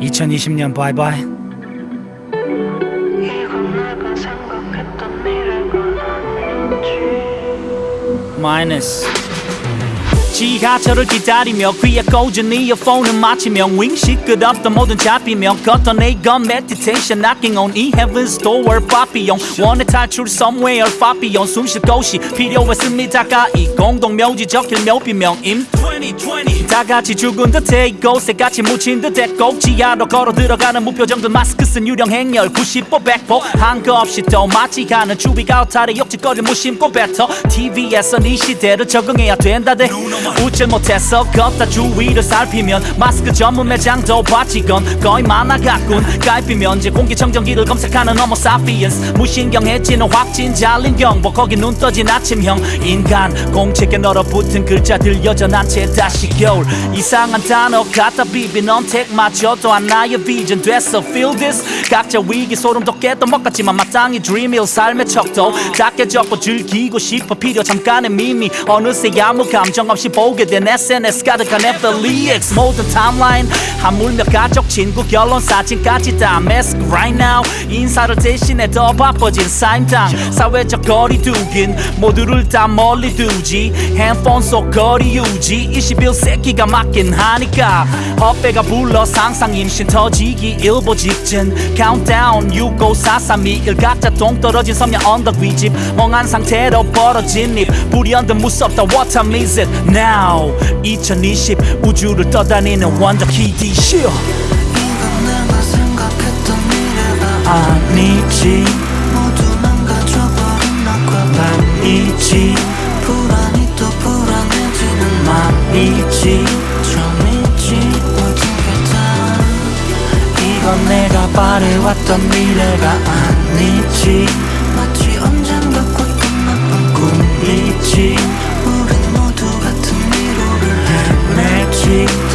2020년 바이바이. 마이너스. 지하철을 기다리며 귀에 꽂은 이어폰을 맞추며 윙 시끄럽던 모든 잡히며 걷던 이건 meditation knocking on 이 heaven's door 파피용 원의 탈출 somewhere 파피용 숨쉴 곳이 필요했습니다가 이 공동묘지 적힐 묘비명임 2020 다 같이 죽은 듯해 이곳에 같이 묻힌 듯했고 지하로 걸어 들어가는 무표정들 마스크 쓴 유령 행렬 90보 100보 한거 없이 또 맞지 않은 주위가 어탈의 욕짓거리를 무심코 뱉어. TV에서 이 시대를 적응해야 된다대. 웃질 못해서 걷다 주위를 살피면 마스크 전문 매장도 봤지건 거의 많아갔군. 깔피면 제 공기청정기를 검색하는 homo sapiens. 무신경해지는 확진 잘린 경보 거기 눈 떠진 아침형. 인간 공책에 널어붙은 글자들 여전한 채 다시 겨울. 이상한 단어 갖다 비빈 언택마저도 하나의 비전 됐어 feel this. 각자 위기 소름 것 같지만 마땅히 dream일 삶의 척도 작게 적고 즐기고 싶어 필요 잠깐의 미미. 어느새 아무 감정 없이 보게 된 SNS 가득한 FLEX 모든 타임라인 하물며 가족 친구 결혼 사진까지 다 mask right now. 인사를 대신해 더 바빠진 사임당 사회적 거리 두긴 모두를 다 멀리 두지. 핸폰 속 거리 유지 21세기가 맞긴 하니까 헛배가 불러 상상 임신 터지기 일보 직전 countdown 6 5 4 3 2 1 각자 동떨어진 섬야 언덕 위집. 멍한 상태로 벌어진 입 불현듯 무섭다. What time is it now? 2020 우주를 떠다니는 원더 키디 쇼 이건 내가 생각했던 미래가 아니지. 모두 망가져버린 나과 아니지 처음이지 모든 게다. 이건 내가 바래왔던 미래가 아니지. 마치 언젠가 꿈 꿈이지. 우린 모두 같은 미로를 매지 듯 아니지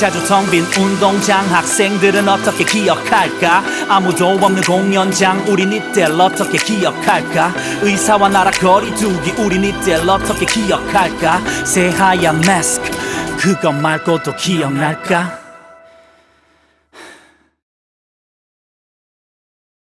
자주 텅 빈 운동장 학생들은 어떻게 기억할까? 아무도 없는 공연장 우린 이때를 어떻게 기억할까? 의사와 나라 거리 두기 우린 이때를 어떻게 기억할까? 새하얀 마스크 그것 말고도 기억날까